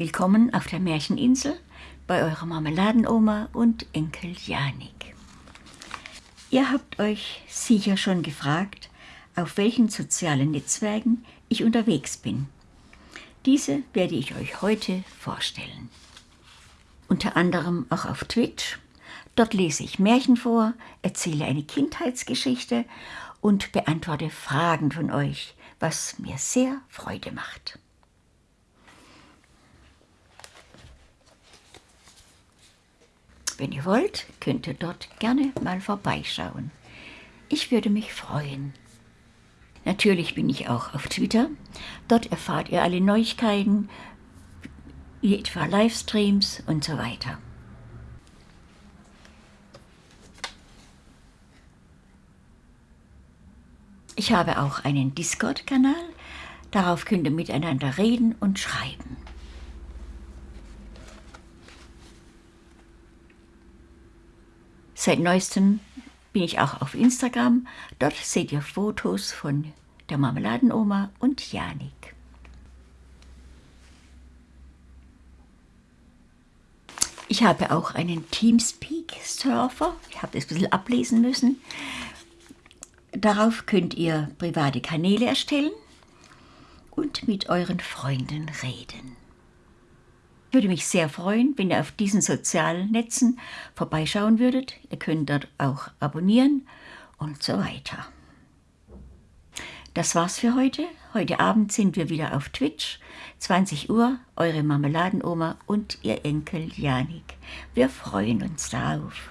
Willkommen auf der Märcheninsel bei eurer Marmeladenoma und Enkel Janik. Ihr habt euch sicher schon gefragt, auf welchen sozialen Netzwerken ich unterwegs bin. Diese werde ich euch heute vorstellen. Unter anderem auch auf Twitch. Dort lese ich Märchen vor, erzähle eine Kindheitsgeschichte und beantworte Fragen von euch, was mir sehr Freude macht. Wenn ihr wollt, könnt ihr dort gerne mal vorbeischauen. Ich würde mich freuen. Natürlich bin ich auch auf Twitter. Dort erfahrt ihr alle Neuigkeiten, wie etwa Livestreams und so weiter. Ich habe auch einen Discord-Kanal. Darauf könnt ihr miteinander reden und schreiben. Seit neuestem bin ich auch auf Instagram. Dort seht ihr Fotos von der Marmeladenoma und Janik. Ich habe auch einen Teamspeak-Server. Ich habe das ein bisschen ablesen müssen. Darauf könnt ihr private Kanäle erstellen und mit euren Freunden reden. Würde mich sehr freuen, wenn ihr auf diesen sozialen Netzen vorbeischauen würdet. Ihr könnt dort auch abonnieren und so weiter. Das war's für heute. Heute Abend sind wir wieder auf Twitch. 20 Uhr, eure Marmeladenoma und ihr Enkel Janik. Wir freuen uns darauf.